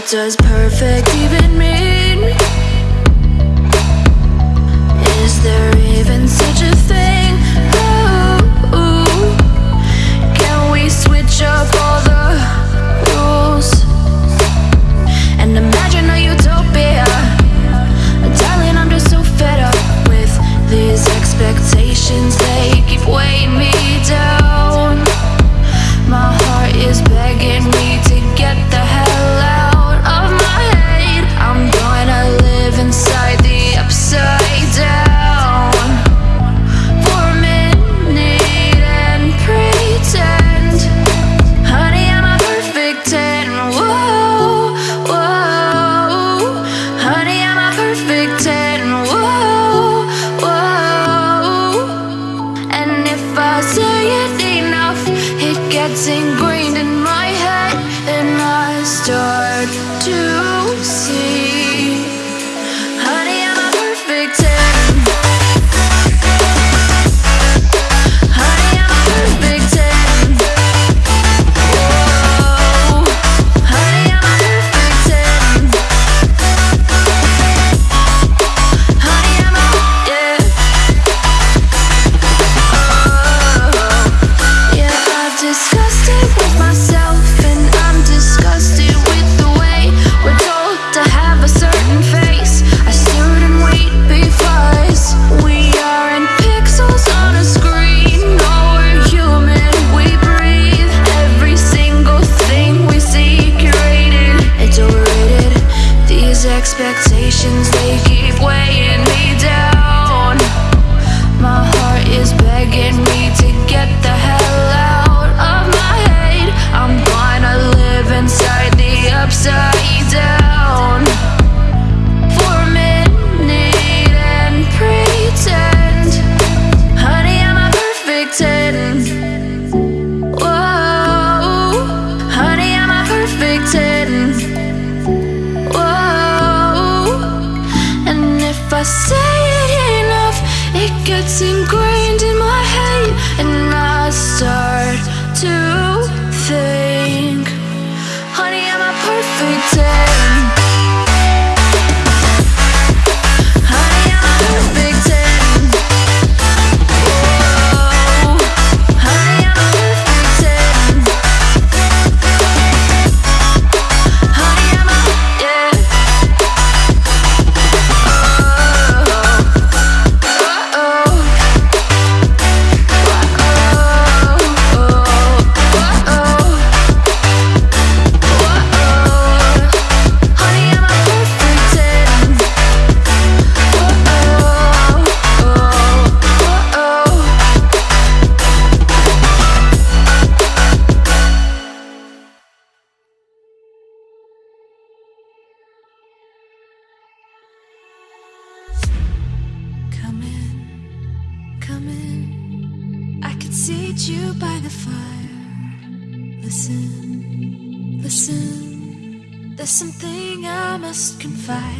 What does perfect even mean? Is there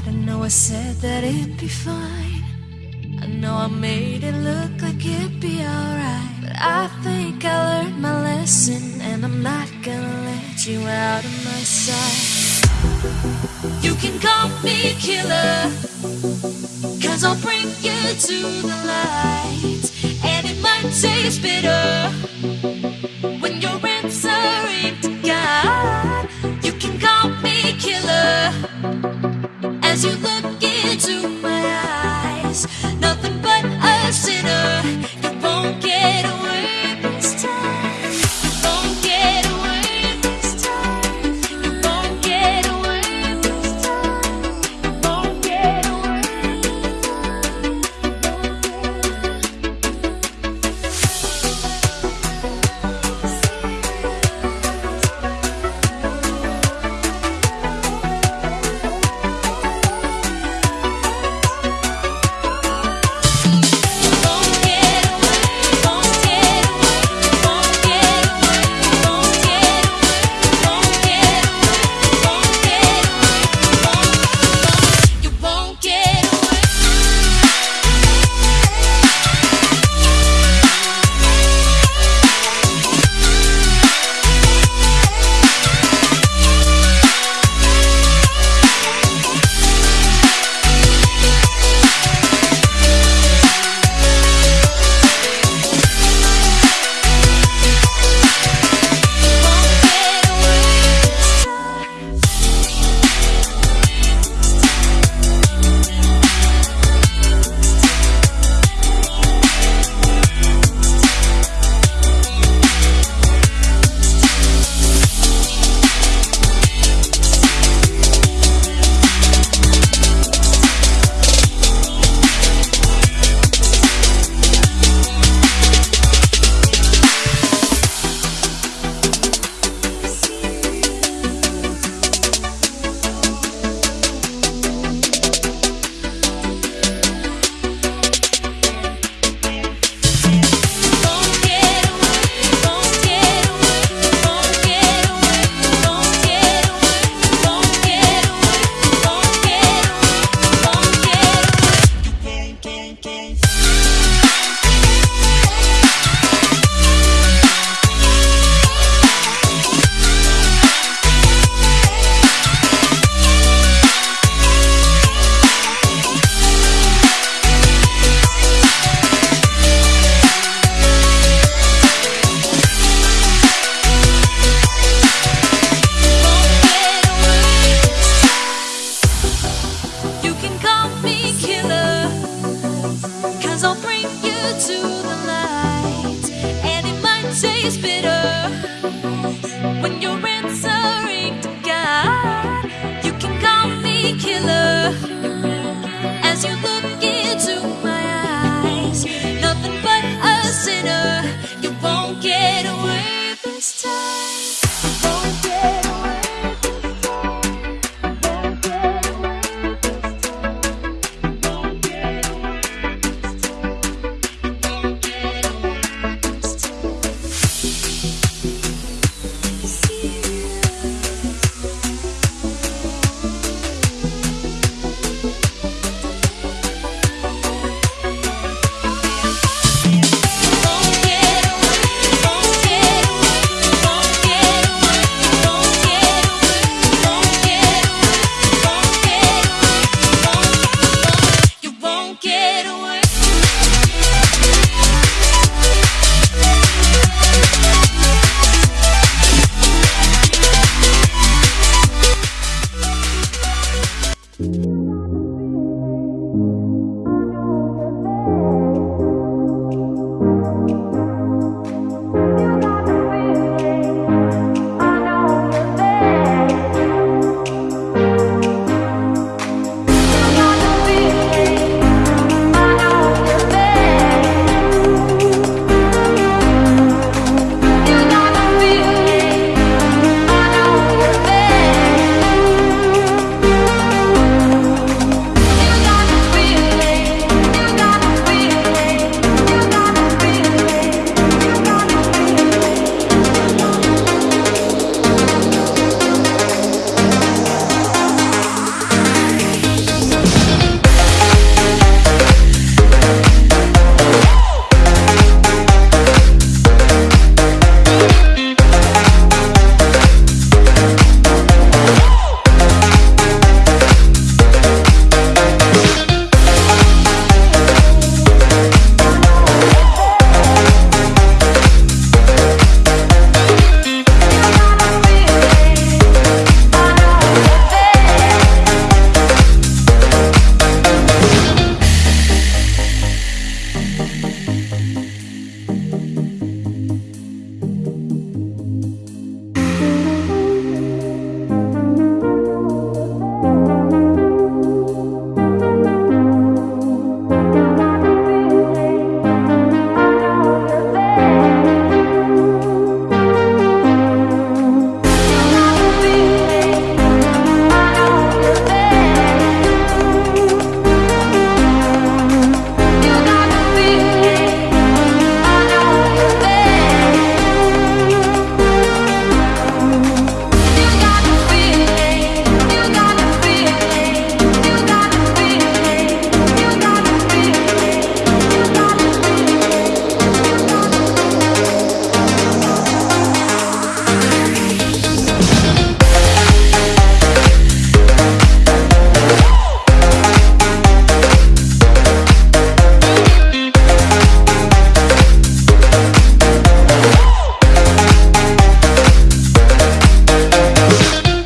right. I know I said that it'd be fine. I know I made it look like it'd be alright. But I think I learned my lesson, and I'm not gonna let you out of my sight. You can call me killer, cause I'll bring you to the light. And it might taste bitter.